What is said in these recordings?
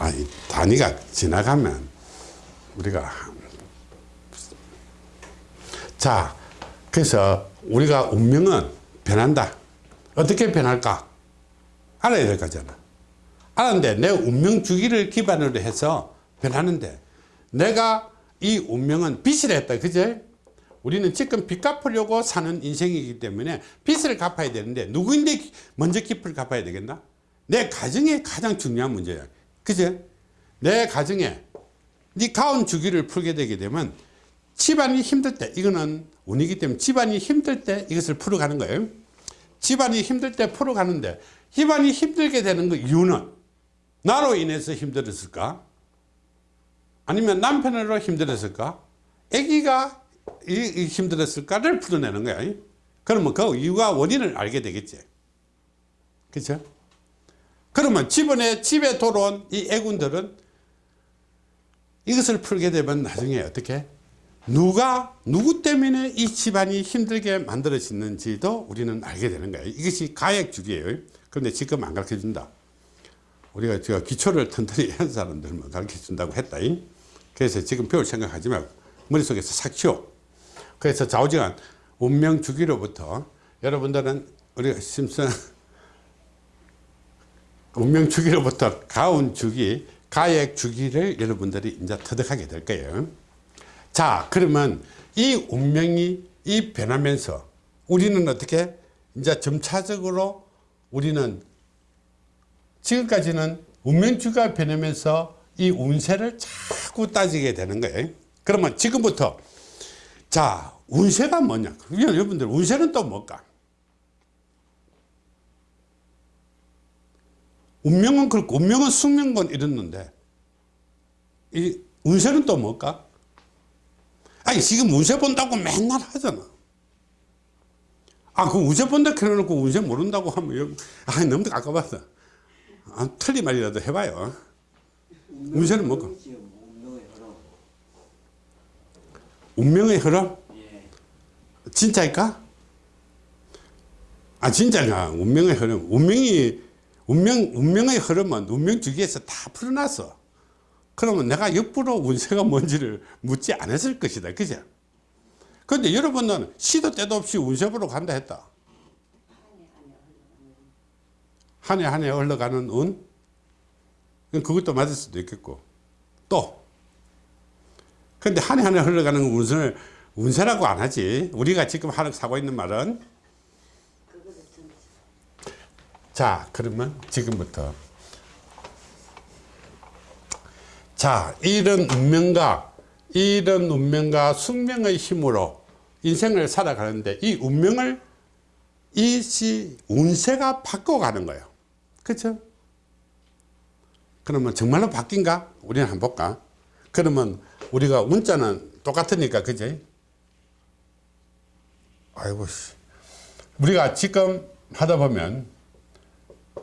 아니 단위가 지나가면 우리가 자 그래서 우리가 운명은 변한다. 어떻게 변할까? 알아야 될 거잖아. 알았는데 내 운명 주기를 기반으로 해서 변하는데 내가 이 운명은 빚을 했다 그제 우리는 지금 빚 갚으려고 사는 인생이기 때문에 빚을 갚아야 되는데 누구인데 먼저 빚을 갚아야 되겠나? 내 가정이 가장 중요한 문제야 그제 내 가정에 네 가운 주기를 풀게 되게 되면 집안이 힘들 때 이거는 운이기 때문에 집안이 힘들 때 이것을 풀어가는 거예요. 집안이 힘들 때 풀어가는데 집안이 힘들게 되는 그 이유는 나로 인해서 힘들었을까? 아니면 남편으로 힘들었을까? 아기가 힘들었을까를 풀어내는 거야. 그러면 그 이유가 원인을 알게 되겠지. 그렇죠 그러면 집안에 집에 돌아온 이 애군들은 이것을 풀게 되면 나중에 어떻게? 누가 누구 때문에 이 집안이 힘들게 만들어지는지도 우리는 알게 되는 거예요. 이것이 가액주기예요. 그런데 지금 안 가르쳐 준다. 우리가 제가 기초를 튼튼히 한 사람들만 가르쳐 준다고 했다. 그래서 지금 배울 생각하지 말고 머릿속에서 삭 치워. 그래서 좌우지간 운명 주기로부터 여러분들은 우리가 심슨 운명 주기로부터 가운 주기 가액 주기를 여러분들이 이제 터득하게 될 거예요. 자 그러면 이 운명이 이 변하면서 우리는 어떻게 이제 점차적으로 우리는 지금까지는 운명주가 변하면서 이 운세를 자꾸 따지게 되는 거예요. 그러면 지금부터 자 운세가 뭐냐? 여러분들 운세는 또 뭘까 운명은 그렇고 운명은 숙명건 이랬는데 이 운세는 또 뭘까? 아니 지금 운세 본다고 맨날 하잖아. 아그 운세 본다 그래놓고 운세 모른다고 하면 아 너무 아까봤어 아, 틀린 말이라도 해봐요. 운세는 뭘까? 운명의 흐름? 진짜일까? 아 진짜가 운명의 흐름. 운명이 운명, 운명의 흐름은 운명 주기에서 다 풀어놨어. 그러면 내가 옆으로 운세가 뭔지를 묻지 않았을 것이다. 그죠? 근데 여러분은 시도 때도 없이 운세 보러 간다 했다. 한 해 한 해 흘러가는 운? 그것도 맞을 수도 있겠고. 또. 근데 한 해 한 해 흘러가는 운세를 운세라고 안 하지. 우리가 지금 하는 사고 있는 말은 자 그러면 지금부터. 자 이런 운명과 이런 운명과 숙명의 힘으로 인생을 살아가는데 이 운명을 이시 운세가 바꿔가는 거예요. 그렇죠 그러면 정말로 바뀐가? 우리는 한번 볼까? 그러면 우리가 운자는 똑같으니까 그지? 아이고 우리가 지금 하다 보면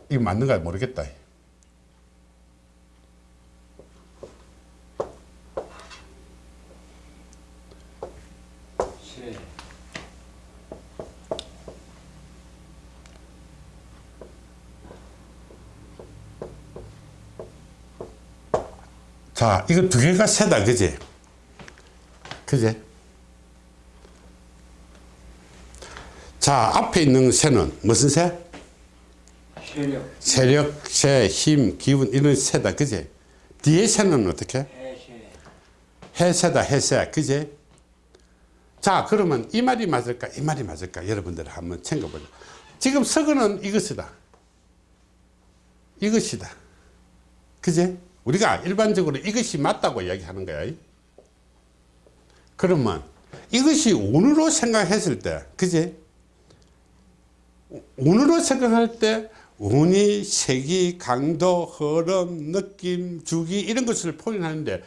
이거 맞는가 모르겠다. 자, 이거 두 개가 세다, 그지? 그지? 자, 앞에 있는 새는 무슨 새? 세력. 세력, 새, 힘, 기운 이런 새다 그제? 뒤에 새는 어떻게? 해세. 해새다 해새 그제? 자 그러면 이 말이 맞을까 이 말이 맞을까? 여러분들 한번 챙겨보자. 지금 서거는 이것이다. 이것이다. 그제? 우리가 일반적으로 이것이 맞다고 이야기하는 거야. 그러면 이것이 운으로 생각했을 때 그제? 운으로 생각할 때 운이, 색이, 강도, 흐름, 느낌, 주기 이런 것을 표현하는데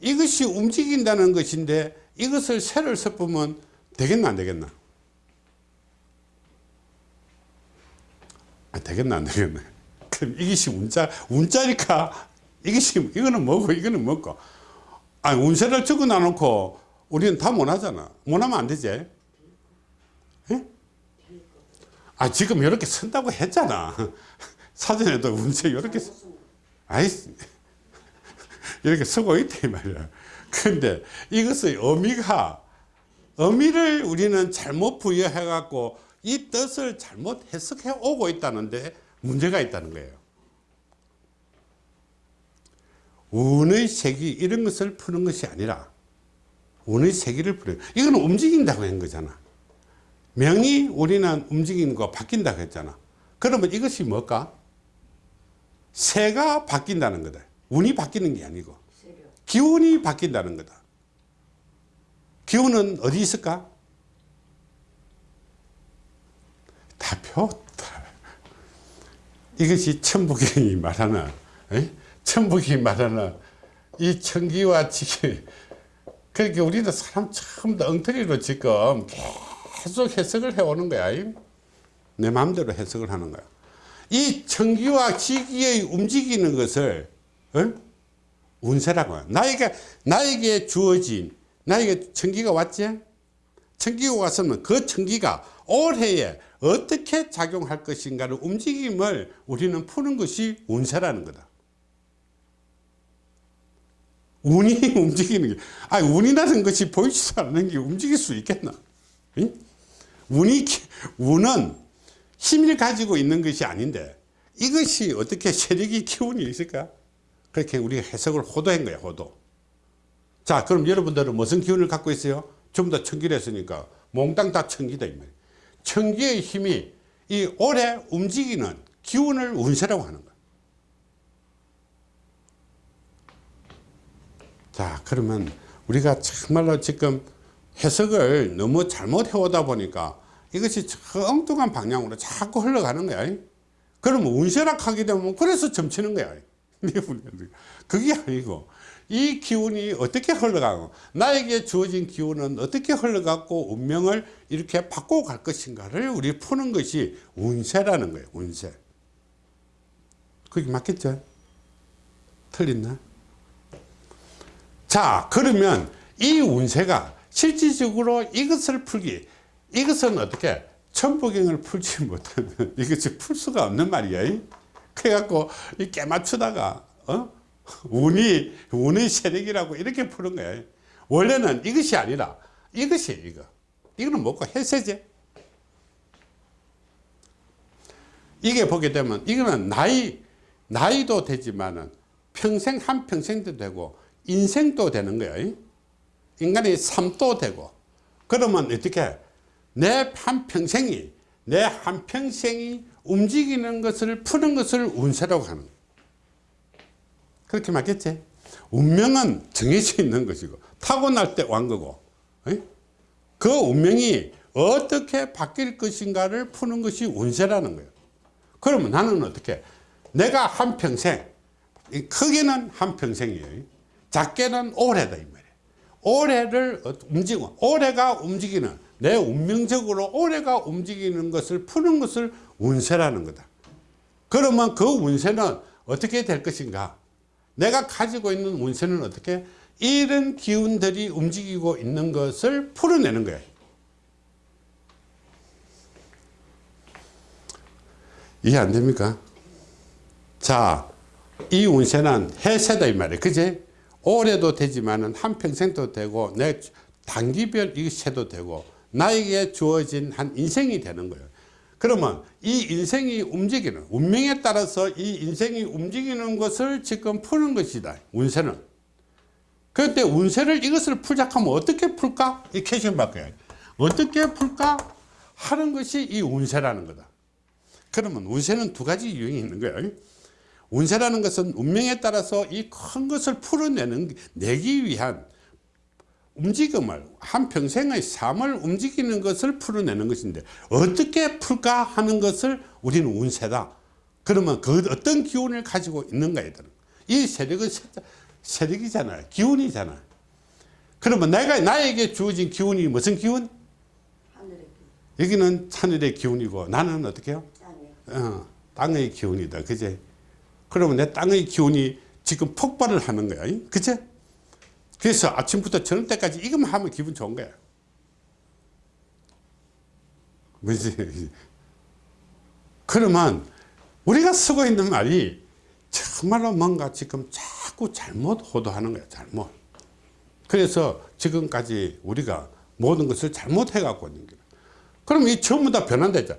이것이 움직인다는 것인데 이것을 새를 섞으면 되겠나 안 되겠나? 아, 되겠나 안 되겠나? 그럼 이것이 운자, 운자니까 이것이 이거는 뭐고 이거는 뭐고 아 운세를 적어 놔놓고 우리는 다 못하잖아 못하면 안 되지 에? 아 지금 이렇게 쓴다고 했잖아. 사전에도 운세 이렇게 아이 이렇게 쓰고 있다 이 말이야. 근데 이것의 의미가 의미를 우리는 잘못 부여해 갖고 이 뜻을 잘못 해석해 오고 있다는데 문제가 있다는 거예요. 운의 세기 이런 것을 푸는 것이 아니라 운의 세기를 푸는 이건 움직인다고 한 거잖아 명이 우리는 움직이는 거 바뀐다고 했잖아. 그러면 이것이 뭘까? 새가 바뀐다는 거다. 운이 바뀌는 게 아니고. 기운이 바뀐다는 거다. 기운은 어디 있을까? 다 배웠다. 이것이 천부경이 말하는 에? 천북이 말하는 이 천기와 지기. 그러니까 우리는 사람 처음부터 엉터리로 지금 계속 해석을 해오는 거야 내 마음대로 해석을 하는 거야 이 천기와 지기의 움직이는 것을 어? 운세라고 해요 나에게 나에게 주어진 나에게 천기가 왔지 천기가 왔으면 그 천기가 올해에 어떻게 작용할 것인가를 움직임을 우리는 푸는 것이 운세라는 거다 운이 움직이는 게, 아니, 운이라는 것이 보이지도 않는 게 움직일 수 있겠나? 응? 운이, 기- 운은 힘을 가지고 있는 것이 아닌데, 이것이 어떻게 세력이 기운이 있을까? 그렇게 우리가 해석을 호도한 거야, 호도. 자, 그럼 여러분들은 무슨 기운을 갖고 있어요? 전부 다 천기를 했으니까, 몽땅 다 천기다. 천기의 힘이 이 오래 움직이는 기운을 운세라고 하는 거야. 자 그러면 우리가 정말로 지금 해석을 너무 잘못 해오다 보니까 이것이 저 엉뚱한 방향으로 자꾸 흘러가는 거야 그러면 운세락 하게 되면 그래서 점치는 거야 그게 아니고 이 기운이 어떻게 흘러가고 나에게 주어진 기운은 어떻게 흘러가고 운명을 이렇게 바꾸고 갈 것인가를 우리 푸는 것이 운세라는 거예요 운세 그게 맞겠죠? 틀렸나? 자 그러면 이 운세가 실질적으로 이것을 풀기 이것은 어떻게 천부경을 풀지 못하면 이것이 풀 수가 없는 말이야 그래갖고 이 깨맞추다가 어? 운이 운의 세력이라고 이렇게 푸는 거야 원래는 이것이 아니라 이것이 이거. 이거는 뭐고? 해세제. 이게 보게 되면 이거는 나이 나이도 되지만은 평생 한 평생도 되고 인생도 되는 거예요. 인간의 삶도 되고 그러면 어떻게 내 한 평생이 내 한 평생이 움직이는 것을 푸는 것을 운세라고 하는 거예요. 그렇게 맞겠지? 운명은 정해져 있는 것이고 타고날 때 왕 거고 에? 그 운명이 어떻게 바뀔 것인가를 푸는 것이 운세라는 거예요. 그러면 나는 어떻게 내가 한 평생 이 크게는 한 평생이에요. 작게는 말이에요. 올해를 어- 움직이고 올해가 움직이는 내 운명적으로 올해가 움직이는 것을 푸는 것을 운세라는 거다. 그러면 그 운세는 어떻게 될 것인가? 내가 가지고 있는 운세는 어떻게 이런 기운들이 움직이고 있는 것을 풀어내는 거예요. 이해 안 됩니까? 자, 이 운세는 해세다 이 말이에요. 그지? 올해도 되지만은 한평생도 되고 내 단기별 이 세도 되고 나에게 주어진 한 인생이 되는 거예요. 그러면 이 인생이 움직이는 운명에 따라서 이 인생이 움직이는 것을 지금 푸는 것이다. 운세는. 그런데 운세를 이것을 풀자 하면 어떻게 풀까? 이 캐션 바꿔야 어떻게 풀까? 하는 것이 이 운세라는 거다. 그러면 운세는 두 가지 유형이 있는 거예요. 운세라는 것은 운명에 따라서 이 큰 것을 풀어내는 내기 위한 움직임을 한 평생의 삶을 움직이는 것을 풀어내는 것인데 어떻게 풀까 하는 것을 우리는 운세다. 그러면 그 어떤 기운을 가지고 있는가에 따른 이 세력은 세- 세력이잖아요. 기운이잖아요. 그러면 내가 나에게 주어진 기운이 무슨 기운? 여기는 하늘의 기운이고 나는 어떻게 해요? 땅에 어, 땅의 기운이다. 그제? 그러면 내 땅의 기운이 지금 폭발을 하는 거야. 그제? 그래서 아침부터 저녁 때까지 이것만 하면 기분 좋은 거야. 뭐지? 그러면 우리가 쓰고 있는 말이 정말로 뭔가 지금 자꾸 잘못 호도하는 거야 잘못 그래서 지금까지 우리가 모든 것을 잘못해 갖고 있는 거야 그럼 이 전부 다 했죠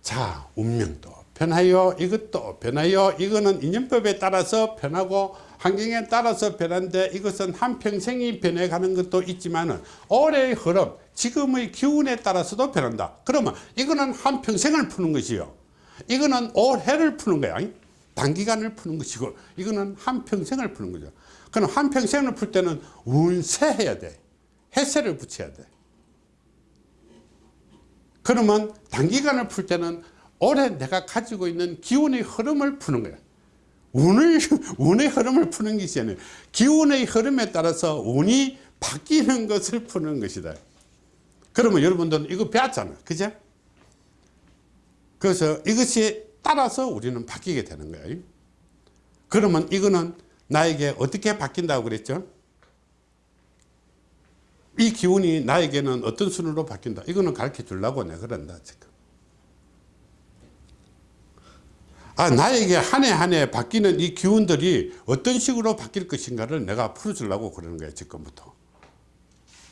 자 운명도 변하여 이것도 변하여 이거는 인연법에 따라서 변하고 환경에 따라서 변한데 이것은 한평생이 변해가는 것도 있지만 올해의 흐름 지금의 기운에 따라서도 변한다. 그러면 이거는 한평생을 푸는 것이요. 이거는 올해를 푸는 거야. 단기간을 푸는 것이고 이거는 한평생을 푸는 거죠. 그럼 한평생을 풀 때는 운세 해야 돼. 해세를 붙여야 돼. 그러면 단기간을 풀 때는 올해 내가 가지고 있는 기운의 흐름을 푸는 거야. 운을, 운의 흐름을 푸는 것이 아니라 기운의 흐름에 따라서 운이 바뀌는 것을 푸는 것이다. 그러면 여러분들은 이거 배웠잖아. 그죠? 그래서 이것이 따라서 우리는 바뀌게 되는 거예요. 그러면 이거는 나에게 어떻게 바뀐다고 그랬죠? 이 기운이 나에게는 어떤 순으로 바뀐다. 이거는 가르쳐 주려고 내가 그런다. 지금. 아, 나에게 한 해 한 해 바뀌는 이 기운들이 어떤 식으로 바뀔 것인가를 내가 풀어주려고 그러는 거예요. 지금부터.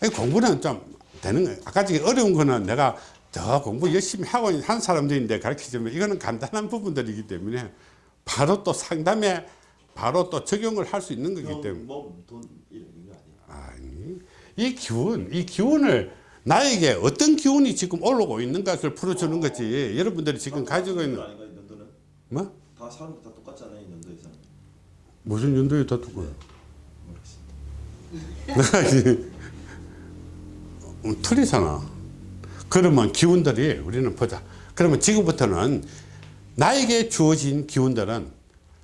이 공부는 좀 되는 거예요. 아까 전에 어려운 거는 내가 더 공부 열심히 하고 한 사람들인데 가르치자면 이거는 간단한 부분들이기 때문에 바로 또 상담에 바로 또 적용을 할 수 있는 거기 때문에. 뭐 돈 이런 거 아니야? 아니, 이 기운, 이 기운을 나에게 어떤 기운이 지금 올라오고 있는 것을 풀어주는 거지. 여러분들이 지금 가지고 있는, 뭐? 다 사람 다 똑같잖아요 이 연도에서는. 무슨 연도에 다 두고. 음, 틀리잖아. 그러면 기운들이 우리는 보자. 그러면 지금부터는 나에게 주어진 기운들은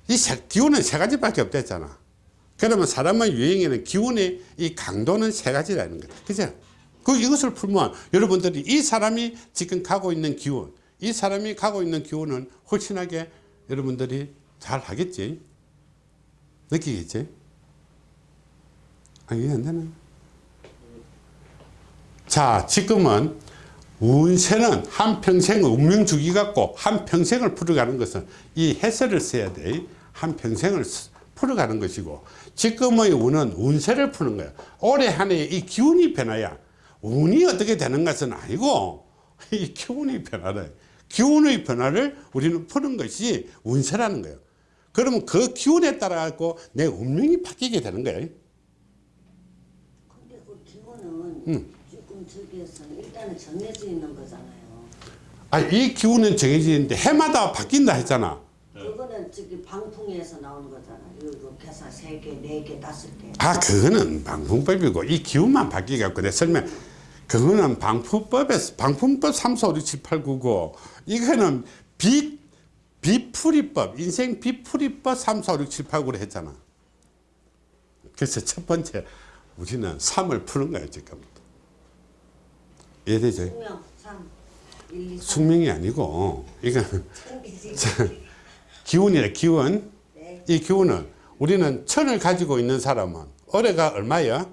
이 세, 기운은 세 가지밖에 없댔잖아. 그러면 사람의 유행에는 기운의 이 강도는 세 가지라는 거다. 그죠? 그 이것을 풀면 여러분들이 이 사람이 지금 가고 있는 기운, 이 사람이 가고 있는 기운은 훨씬하게 여러분들이 잘 하겠지. 느끼겠지? 아, 이해 안 되나? 자, 지금은 운세는 한평생 운명 주기 갖고 한평생을 풀어가는 것은 이 해설을 써야 돼. 한평생을 쓰- 풀어가는 것이고 지금의 운은 운세를 푸는 거야. 올해 한 해에 이 기운이 변화야. 운이 어떻게 되는 것은 아니고 이 기운이 변화다. 기운의 변화를 우리는 푸는 것이 운세라는 거예요. 그러면 그 기운에 따라 갖고 내 운명이 바뀌게 되는 거예요. 근데 그 기본은 지금 저기에서 일단은 정해져 있는 거잖아요. 아, 이 기운은 정해지는데 해마다 바뀐다 했잖아. 그거는 저기 방풍에서 나오는 거잖아요. 이거 계산 세 개, 네 개, 다섯 개. 아, 그거는 방풍법이고 이 기운만 바뀌갖고 내 설명. 그거는 방풍법에서 방풍법 3, 4, 5, 6, 7, 8, 9, 9. 이거는 비 비풀이법, 인생 비풀이법 3, 4, 5, 6, 7, 8, 9를 했잖아. 그래서 첫 번째 우리는 3을 푸는 거야, 지금부터. 이해되죠? 숙명 3, 1, 2, 3. 숙명이 아니고 이건. 기운이래 기운 네. 이 기운은 우리는 천을 가지고 있는 사람은 올해가 얼마야?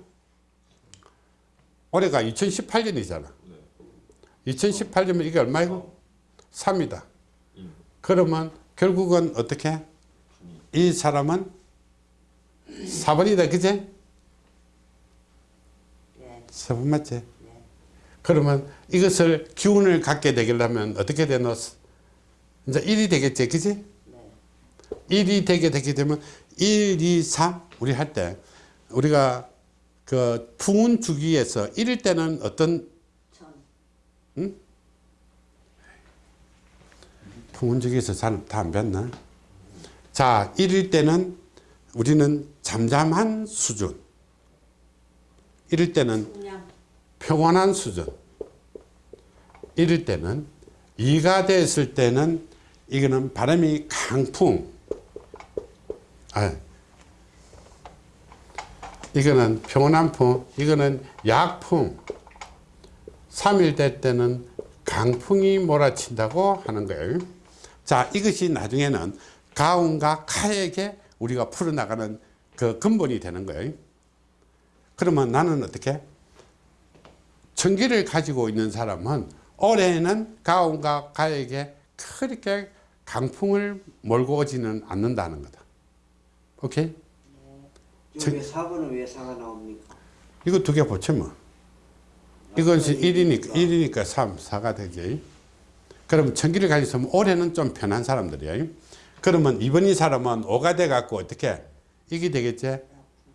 올해가 2018년이잖아 2018년이면 이게 얼마이고? 3이다 그러면 결국은 어떻게? 이 사람은 4번이다 그제? 네. 4번 맞지? 그러면 이것을 기운을 갖게 되려면 어떻게 되노? 이제 1이 되겠지 그지? 네. 1이 되게 되게 되면 1, 2, 3 우리 할 때 우리가 그 풍운 주기에서 1일 때는 어떤 천. 풍운 주기에서 다안 뵀나? 자 1일 때는 우리는 잠잠한 수준 1일 때는. 평온한 수준 1일 때는 2가 됐을 때는 이거는 바람이 강풍 아, 이거는 평온한 풍 이거는 약풍 3일 될 때는 강풍이 몰아친다고 하는 거예요 자 이것이 나중에는 가운과 카에게 우리가 풀어나가는 그 근본이 되는 거예요 그러면 나는 어떻게 천기를 가지고 있는 사람은 올해는 가온과 가에게 그렇게 강풍을 몰고 오지는 않는다는 거다. 오케이? 왜 4번은 왜 4가 나옵니까? 이거 두개 붙이면. 이건 1이니까, 1이니까 3, 4가 되지. 그럼 천기를 가지고 올해는 좀 편한 사람들이야. 그러면 이번 이 사람은 5가 돼갖고 어떻게? 이게 되겠지?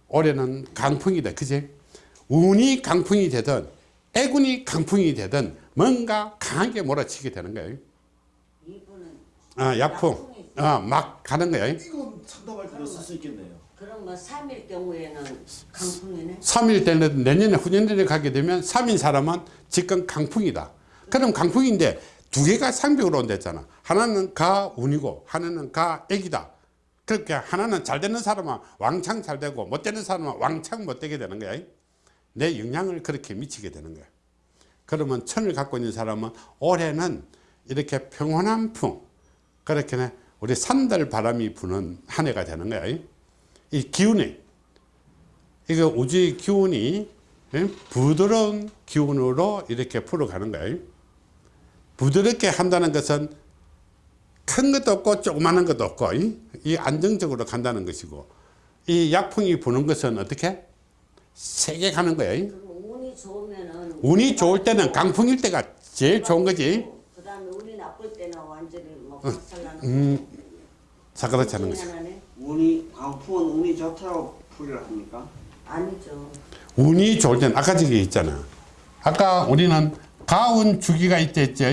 올해는 강풍이다. 그지? 운이 강풍이 되든, 애군이 강풍이 되든, 뭔가 강하게 몰아치게 되는 거예요. 이분은 아, 약풍. 어, 막 가는 거예요. 이건 상담할 때도 쓸수 있겠네요. 뭐 3일 경우에는 강풍이네. 3일 때는 내년에 후년들에 가게 되면 3인 사람은 지금 강풍이다. 그럼 강풍인데 두 개가 상벽으로 온댔잖아. 하나는 가 운이고 하나는 가 액이다. 그렇게 하나는 잘 되는 사람은 왕창 잘 되고 못 되는 사람은 왕창 못 되게 되는 거야. 내 영향을 그렇게 미치게 되는 거야. 그러면 천을 갖고 있는 사람은 올해는 이렇게 평온한 풍 그렇게 우리 산들 바람이 부는 한 해가 되는 거야. 이 기운이 이거 우주의 기운이 예? 부드러운 기운으로 이렇게 풀어가는 거예요. 부드럽게 한다는 것은 큰 것도 없고 조그마한 것도 없고 이, 이 안정적으로 간다는 것이고 이 약풍이 부는 것은 어떻게 세게 가는 거예요. 운이 운이 좋을 때는 강풍일 때가 제일 좋은 거지. 그 다음에 운이 나쁠 때는 완전히 뭐 박살나는. 음, 사그라치 거지. 운이 강풍은 운이 좋다고 풀이를 합니까? 아니죠. 운이 좋을 때는 아까 저기 있잖아. 아까 우리는 가운 주기가 있다 했죠.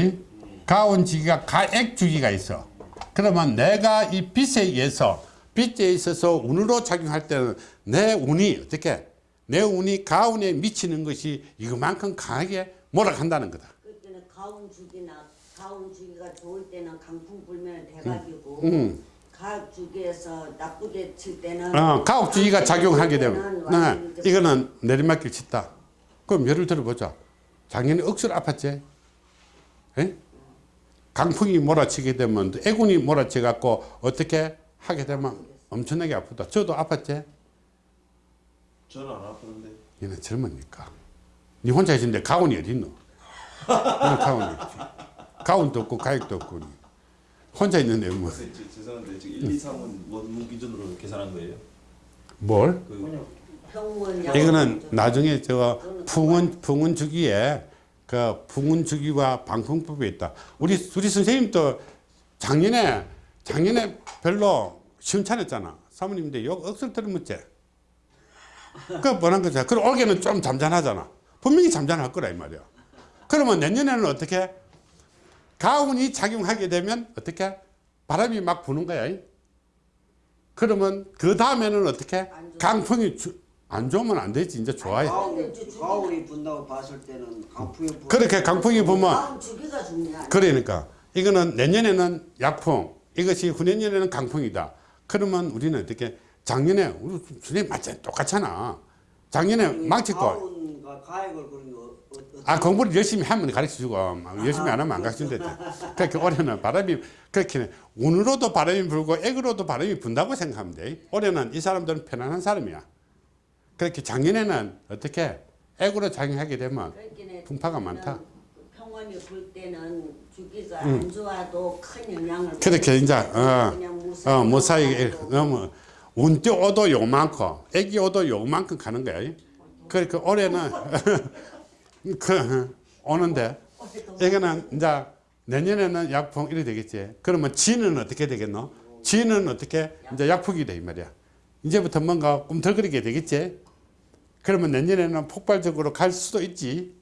가운 주기가 가액 주기가 있어. 그러면 내가 이 빛에 의해서 빛에 있어서 운으로 작용할 때는 내 운이 어떻게 내 운이 가운에 미치는 것이 이거만큼 강하게 몰아간다는 거다. 그때는 가운 주기나 가운 주기가 좋을 때는 강풍 불면 대박이고 음. 가을 주기에서 나쁘게 칠 때는 어, 가옥 주기가 작용하게 되면 네, 이거는 내리막길 치다. 그럼 예를 들어보자. 작년에 억수로 아팠지. 에? 강풍이 몰아치게 되면 애군이 몰아치 갖고 어떻게 하게 되면 엄청나게 아프다. 저도 아팠지. 저는 안 아프는데. 얘는 젊으니까. 니 혼자 있는데 가온이? 너는 가온이. 가온도 없고 가액도 없고. 혼자 있는데 뭐 저- 저- 죄송한데 지금 1, 2, 3은 원문 기준으로 계산한 거예요? 뭘? 그 평원 이거는 나중에 저 풍운 풍운 주기에 그 풍운 주기와 방풍법이 있다. 우리 우리 선생님도 작년에 작년에 별로 시원찮았잖아. 사모님인데 욕 억수로 들으면지. 그 뻔한 거잖아. 그럼 올해는 좀 잠잠하잖아. 분명히 잠잠할 거라 이 말이야. 그러면 내년에는 어떻게 가운이 작용하게 되면 어떻게 바람이 막 부는 거야. 그러면 그 다음에는 어떻게 강풍이 주, 안 좋으면 안 되지 이제 좋아요. 가운이 분다고 봤을 때는 강풍이 분 그렇게 강풍이 부면. 그러니까 이거는 내년에는 약풍 이것이 후내년에는 강풍이다. 그러면 우리는 어떻게 작년에 우리 선생님 맞잖아 똑같잖아. 작년에 망치고 가운과 가액을 그런 거 아 공부를 열심히 하면 가르쳐주고 열심히 안 하면 안 가르쳐준다. 그렇게 올해는 바람이 그렇게 운으로도 바람이 불고 액으로도 바람이 분다고 생각하면 돼. 올해는 이 사람들은 편안한 사람이야. 그렇게 작년에는 어떻게 액으로 작용하게 되면 풍파가 많다. 평원이 불 때는 주기가 안 좋아도 큰 영향을 음. 그렇게 이제 어, 무사히 어, 너무 운띠 오도 요만큼 애기 오도 요만큼 가는 거야. 그러니까 올해는 그 오는데 이거는 이제 내년에는 약풍 이래 되겠지. 그러면 지는 어떻게 되겠노? 지는 어떻게 이제 약풍이 돼 이 말이야. 이제부터 뭔가 꿈틀거리게 되겠지. 그러면 내년에는 폭발적으로 갈 수도 있지.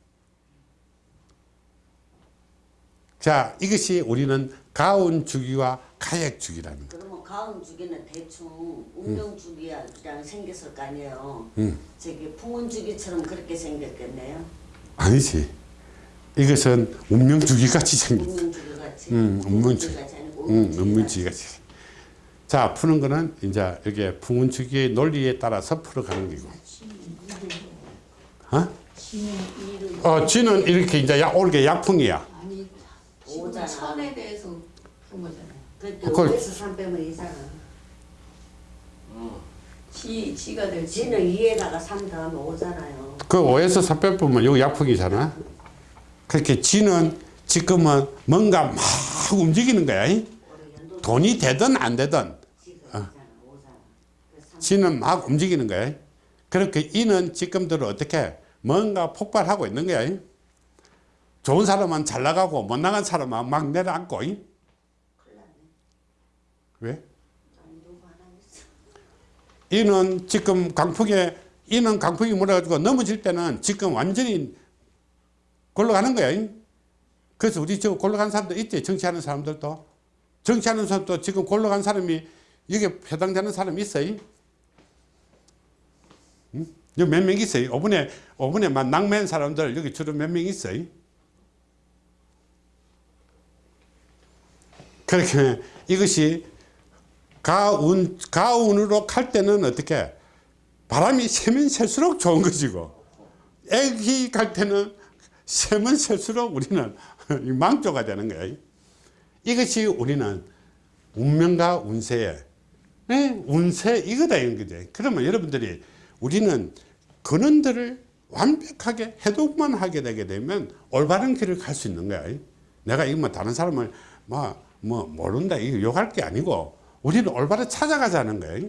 자, 이것이 우리는 가운 주기와 가액 주기라는 거. 그러면 가운 주기는 대충 운명 주기랑 생겼을 거 아니에요. 음. 저기 풍운 주기처럼 그렇게 생겼겠네요. 아니지. 이것은 운명 주기 같이 생겼. 운명 주기 같이. 음, 운명 주기. 같이 아니고 응, 운명 운명 주기 같이. 자, 푸는 거는 이제 여기 풍운 주기의 논리에 따라서 풀어가는 거고. 어? 어, 쥐는 이렇게 이제 약, 올게 약풍이야. 아니. 천에 대해서 본 거잖아요. 그때 그걸- 5에서 3 빼면 이잖아. 지 지가 될 지. 지는 2에다가 3 더하면 5잖아요. 그 5에서 400 보면 여기 약풍이잖아. 그렇게 쥐는 지금은 뭔가 막 움직이는 거야. 돈이 되든 안 되든. 5잖아. 지는 막 움직이는 거야. 그렇게 이는 지금대로 어떻게 뭔가 폭발하고 있는 거야. 좋은 사람은 잘 나가고 못 나간 사람은 막 내려앉고. 이? 왜? 이는 지금 강풍에 이는 강풍이 몰아가지고 넘어질 때는 지금 완전히 골러가는 거야. 이? 그래서 우리 저 골러간 사람들 있지 정치하는 사람들도 정치하는 사람도 지금 골러간 사람이 여기 해당되는 사람이 있어요. 응? 여기 몇 명 있어요. 5분에 5분에 막 낭매한 사람들 여기 주로 몇 명 있어요. 그렇게 이것이 가운 가운으로 갈 때는 어떻게 바람이 세면 셀수록 좋은 것이고 애기 갈 때는 세면 셀수록 우리는 망조가 되는 거예요. 이것이 우리는 운명과 운세에 예, 운세 이거다 이런 거지. 그러면 여러분들이 우리는 근원들을 완벽하게 해독만 하게 되게 되면 올바른 길을 갈 수 있는 거야. 내가 이거 뭐 다른 사람을 뭐, 뭐 모른다 이거 욕할 게 아니고 우리는 올바로 찾아가자는 거예요.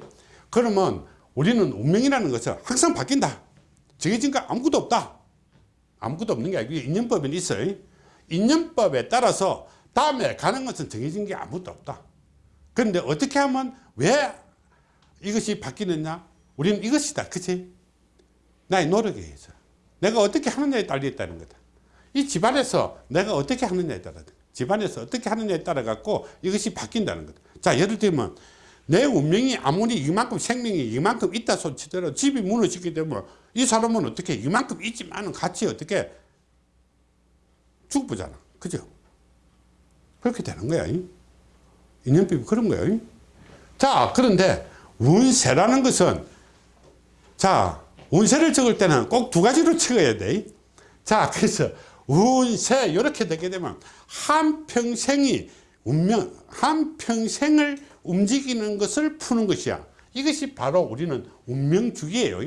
그러면 우리는 운명이라는 것은 항상 바뀐다. 정해진 거 아무것도 없다. 아무것도 없는 게 아니고 인연법은 있어요. 인연법에 따라서 다음에 가는 것은 정해진 게 아무것도 없다. 그런데 어떻게 하면 왜 이것이 바뀌느냐? 우리는 이것이다. 그치? 나의 노력에 의해서. 내가 어떻게 하느냐에 달려 있다는 거다. 이 집안에서 내가 어떻게 하느냐에 따라 집안에서 어떻게 하느냐에 따라 갖고 이것이 바뀐다는 거다. 자, 예를 들면 내 운명이 아무리 이만큼 생명이 이만큼 있다 손치더라도 집이 무너지게 되면 이 사람은 어떻게 이만큼 있지만은 같이 어떻게 죽보잖아. 그죠? 그렇게 되는 거야. 인연법이 그런 거예요. 자, 그런데 운세라는 것은 자, 운세를 적을 때는 꼭 두 가지로 적어야 돼. 자, 그래서 운세 이렇게 되게 되면 한 평생이 운명 한 평생을 움직이는 것을 푸는 것이야. 이것이 바로 우리는 운명주기예요.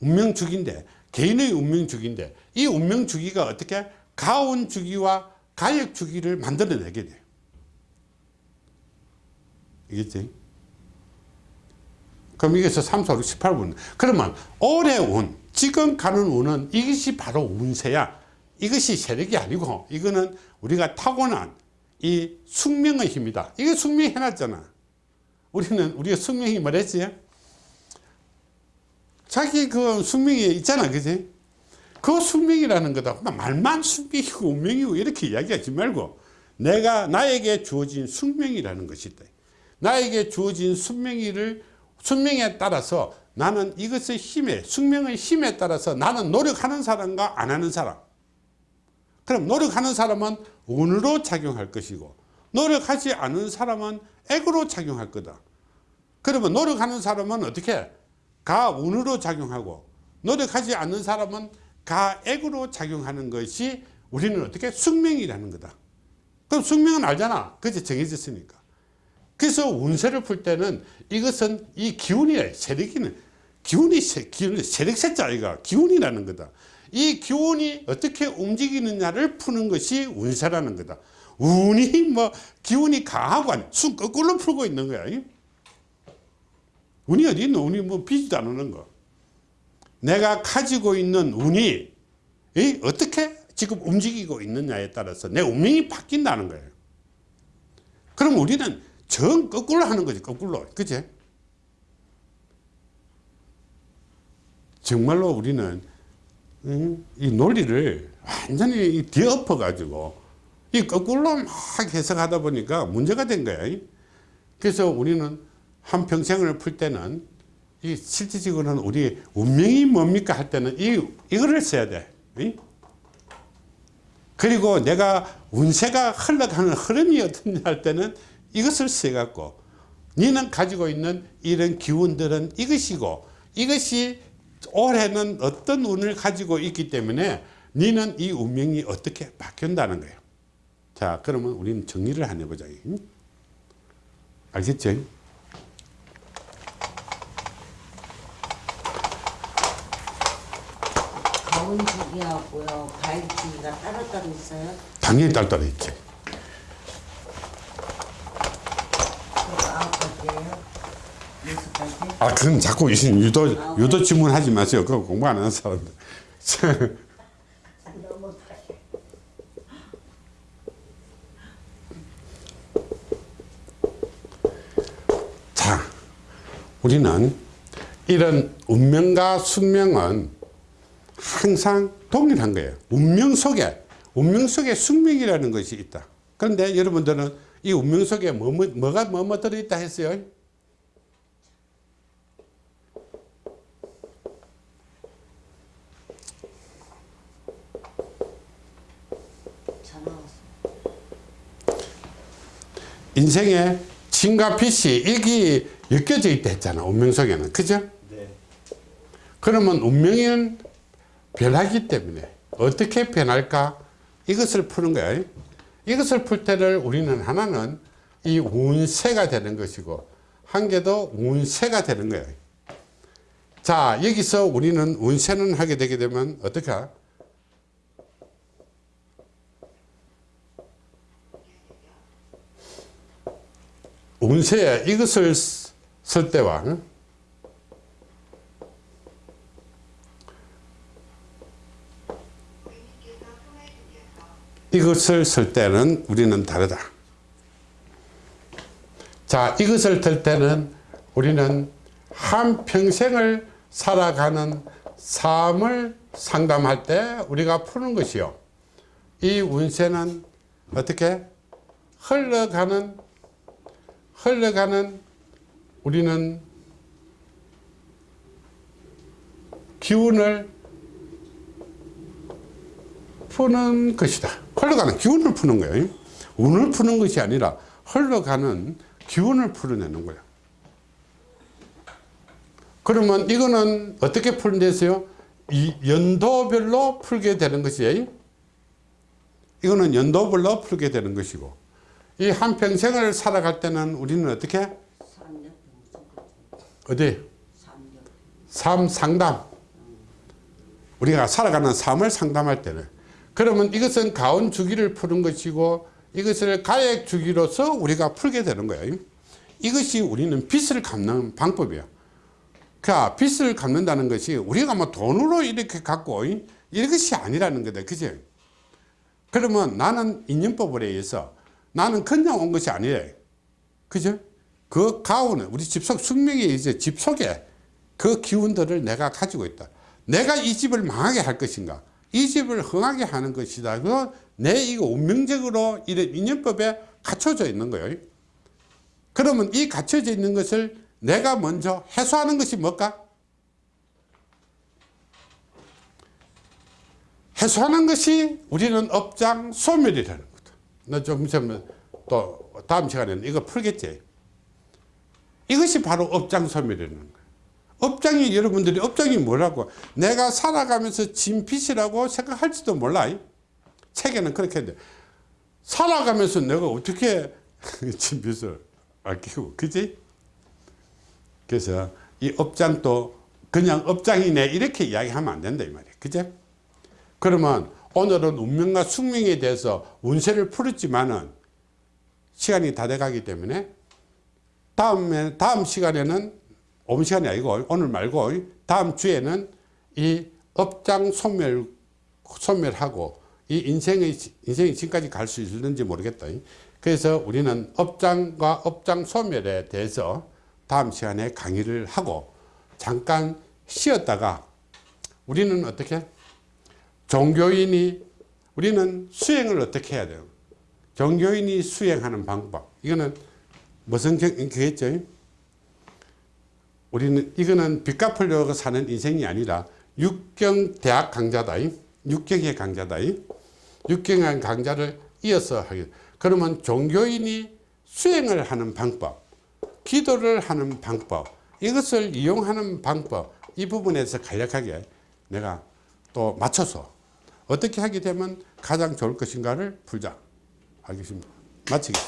운명주기인데 개인의 운명주기인데 이 운명주기가 어떻게 가운주기와 가역주기를 만들어내게 돼요. 이겠지? 그럼 이게서 3, 4, 6, 18분. 그러면 올해 운, 지금 가는 운은 이것이 바로 운세야. 이것이 세력이 아니고 이거는 우리가 타고난 이 숙명의 힘이다. 이게 숙명이 해놨잖아. 우리는 우리가 숙명이 뭐랬지? 자기 그 숙명이 있잖아. 그지? 그 숙명이라는 거다. 말만 숙명이고 운명이고 이렇게 이야기하지 말고 내가 나에게 주어진 숙명이라는 것이 있다. 나에게 주어진 숙명이를 숙명에 따라서 나는 이것의 힘에 숙명의 힘에 따라서 나는 노력하는 사람과 안 하는 사람 그럼 노력하는 사람은 운으로 작용할 것이고 노력하지 않은 사람은 액으로 작용할 거다. 그러면 노력하는 사람은 어떻게? 가 운으로 작용하고 노력하지 않는 사람은 가 액으로 작용하는 것이 우리는 어떻게? 숙명이라는 거다. 그럼 숙명은 알잖아. 그제 정해졌으니까. 그래서 운세를 풀 때는 이것은 이 기운이래 세력이는 기운이 세, 기운 세력 세자이가 기운이라는 거다 이 기운이 어떻게 움직이느냐를 푸는 것이 운세라는 거다. 운이 뭐 기운이 강하고 아니 순 거꾸로 풀고 있는 거야. 운이 어디 있노? 운이 뭐 비지도 않는 거. 내가 가지고 있는 운이 이 어떻게 지금 움직이고 있느냐에 따라서 내 운명이 바뀐다는 거예요. 그럼 우리는 정 거꾸로 하는 거지 거꾸로. 그치? 정말로 우리는 음, 이 논리를 완전히 뒤엎어 가지고 이 거꾸로 막 해석하다 보니까 문제가 된 거야. 그래서 우리는 한 평생을 풀 때는 이 실질적으로는 우리 운명이 뭡니까 할 때는 이 이거를 써야 돼. 그리고 내가 운세가 흘러가는 흐름이 어떻냐 할 때는 이것을 써갖고 너는 가지고 있는 이런 기운들은 이것이고 이것이 올해는 어떤 운을 가지고 있기 때문에 너는 이 운명이 어떻게 바뀐다는 거예요 자 그러면 우리는 정리를 한번 해보자 알겠죠? 가운주기하고요 가일주기가 따로따로 있어요. 당연히 따로 있지 아홉 가지예요. 아, 그럼 자꾸 이- 유도, 유도 질문하지 마세요. 그거 공부 안 하는 사람들. 자, 우리는 이런 운명과 숙명은 항상 동일한 거예요. 운명 속에, 운명 속에 숙명이라는 것이 있다. 그런데 여러분들은 이 운명 속에 뭐, 뭐, 뭐가 뭐뭐 들어있다 했어요? 전화 왔어. 인생에 진과 빛이 이게 엮여져 있다 했잖아. 운명 속에는. 그죠? 네. 그러면 운명은 변하기 때문에 어떻게 변할까? 이것을 푸는 거예요. 이것을 풀 때를 우리는 하나는 이 운세가 되는 것이고 한 개도 운세가 되는 거예요. 자 여기서 우리는 운세는 하게 되게 되면 어떻게 운세에 이것을 쓸 때와 응? 이것을 쓸 때는 우리는 다르다. 자, 이것을 들 때는 우리는 한 평생을 살아가는 삶을 상담할 때 우리가 푸는 것이요. 이 운세는 어떻게 흘러가는 흘러가는 우리는 기운을 푸는 것이다. 흘러가는 기운을 푸는 거예요. 운을 푸는 것이 아니라 흘러가는 기운을 풀어내는 거야. 그러면 이거는 어떻게 풀는데서요? 이 연도별로 풀게 되는 것이에요. 이거는 연도별로 풀게 되는 것이고 이 한평생을 살아갈 때는 우리는 어떻게? 어디? 삶 상담. 우리가 살아가는 삶을 상담할 때는. 그러면 이것은 가온 주기를 푸는 것이고 이것을 가액 주기로서 우리가 풀게 되는 거예요. 이것이 우리는 빚을 갚는 방법이에요. 그러니까 빚을 갚는다는 것이 우리가 뭐 돈으로 이렇게 갖고 이것이 아니라는 거다. 그죠? 그러면 나는 인연법에 의해서 나는 그냥 온 것이 아니래. 그죠? 그 가운은 우리 집속 숙명에 이제 집 속에 그 기운들을 내가 가지고 있다. 내가 이 집을 망하게 할 것인가? 이 집을 흥하게 하는 것이다. 그내 이거 운명적으로 이런 인연법에 갖춰져 있는 거예요. 그러면 이 갖춰져 있는 것을 내가 먼저 해소하는 것이 뭘까? 해소하는 것이 우리는 업장 소멸이라는 거다. 나좀 있으면 또 다음 시간에는 이거 풀겠지. 이것이 바로 업장 소멸이라는 거예요. 업장이 여러분들이 업장이 뭐라고 내가 살아가면서 진 빚이라고 생각할지도 몰라. 책에는 그렇게 돼. 살아가면서 내가 어떻게 진 빚을 아끼고 그지? 그래서 이 업장도 그냥 업장이네 이렇게 이야기하면 안 된다 이 말이야. 그제? 그러면 오늘은 운명과 숙명에 대해서 운세를 풀었지만은 시간이 다 돼가기 때문에 다음에 다음 시간에는 오늘 시간이 아니고 오늘 말고 다음 주에는 이 업장 소멸 소멸하고 이 인생의 인생이 지금까지 갈 수 있는지 모르겠다. 그래서 우리는 업장과 업장 소멸에 대해서 다음 시간에 강의를 하고 잠깐 쉬었다가 우리는 어떻게 종교인이 우리는 수행을 어떻게 해야 돼요? 종교인이 수행하는 방법 이거는 무슨 경겠죠? 우리는 이거는 빚 갚으려고 사는 인생이 아니라 육경 대학 강좌다. 육경의 강좌다. 육경의 강좌를 이어서 하게. 그러면 종교인이 수행을 하는 방법, 기도를 하는 방법, 이것을 이용하는 방법, 이 부분에서 간략하게 내가 또 맞춰서 어떻게 하게 되면 가장 좋을 것인가를 풀자. 하겠습니다. 마치겠습니다.